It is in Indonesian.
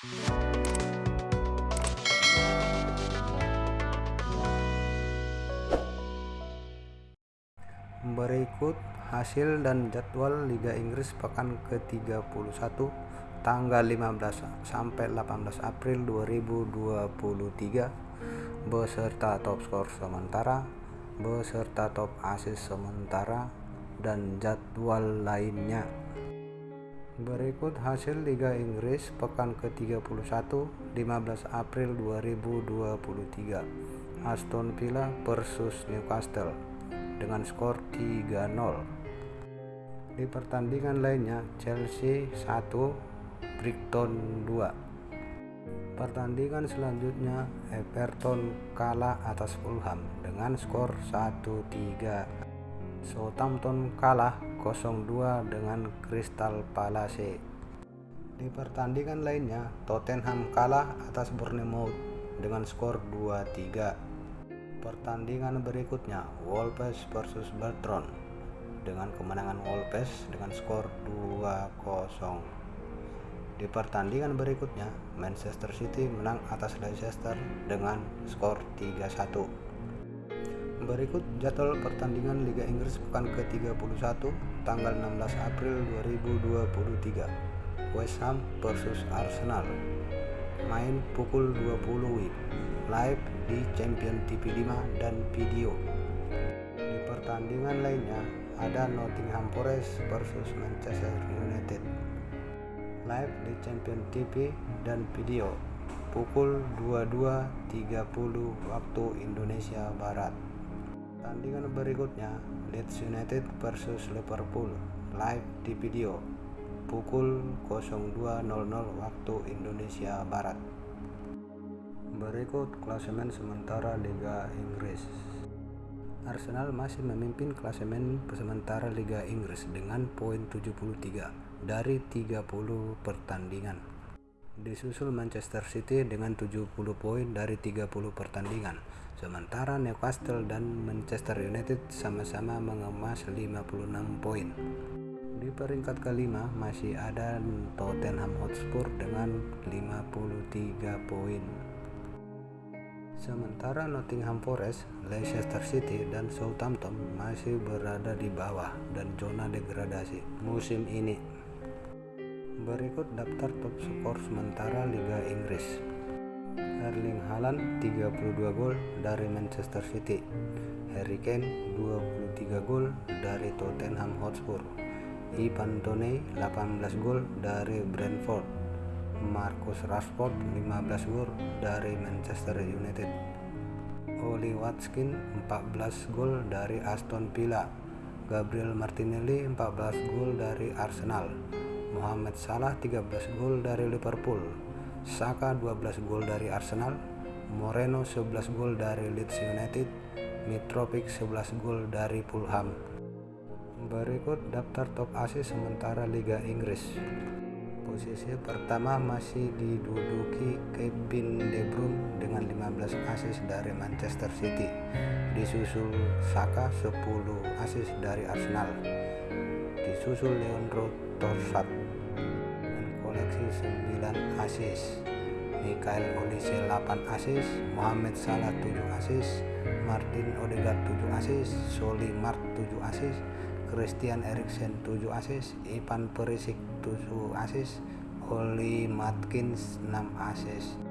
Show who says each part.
Speaker 1: Berikut hasil dan jadwal Liga Inggris pekan ke-31 tanggal 15 sampai 18 April 2023 beserta top skor sementara, beserta top assist sementara dan jadwal lainnya. Berikut hasil Liga Inggris pekan ke-31 15 April 2023 Aston Villa versus Newcastle dengan skor 3-0. Di pertandingan lainnya, Chelsea 1, Brighton 2. Pertandingan selanjutnya, Everton kalah atas Fulham dengan skor 1-3. Southampton kalah 0-2 dengan Crystal Palace. Di pertandingan lainnya, Tottenham kalah atas Bournemouth dengan skor 2-3. Pertandingan berikutnya Wolves versus Bertrand dengan kemenangan Wolves dengan skor 2-0. Di pertandingan berikutnya Manchester City menang atas Leicester dengan skor 3-1. Berikut jadwal pertandingan Liga Inggris pekan ke-31 tanggal 16 April 2023. West Ham versus Arsenal. Main pukul 20 WIB live di Champion TV 5 dan video. Di pertandingan lainnya ada Nottingham Forest versus Manchester United. Live di Champion TV dan video pukul 22.30 waktu Indonesia Barat. Pertandingan berikutnya Leeds United versus Liverpool live di video pukul 02.00 waktu Indonesia Barat. Berikut klasemen sementara Liga Inggris. Arsenal masih memimpin klasemen sementara Liga Inggris dengan poin 73 dari 30 pertandingan. Disusul Manchester City dengan 70 poin dari 30 pertandingan. Sementara Newcastle dan Manchester United sama-sama mengemas 56 poin. Di peringkat kelima masih ada Tottenham Hotspur dengan 53 poin. Sementara Nottingham Forest, Leicester City, dan Southampton masih berada di bawah dan zona degradasi musim ini. Berikut daftar top skor sementara Liga Inggris. Erling Haaland 32 gol dari Manchester City. Harry Kane 23 gol dari Tottenham Hotspur. Ivan Toney 18 gol dari Brentford. Marcus Rashford 15 gol dari Manchester United Oli Watkins 14 gol dari Aston Villa Gabriel Martinelli 14 gol dari Arsenal Mohamed Salah 13 gol dari Liverpool. Saka 12 gol dari Arsenal. Moreno 11 gol dari Leeds United. Mitrovic 11 gol dari Fulham. Berikut daftar top asis sementara Liga Inggris. Posisi pertama masih diduduki Kevin De Bruyne dengan 15 assist dari Manchester City. Disusul Saka 10 assist dari Arsenal. Disusul Leandro Trossard dengan koleksi 9 assist. Michael Olise 8 assist, Mohamed Salah 7 assist, Martin Odegaard 7 assist, Soli Mart 7 assist, Christian Eriksen 7 assist, Ivan Perisic 7 assist, Oli Matkins 6 assist.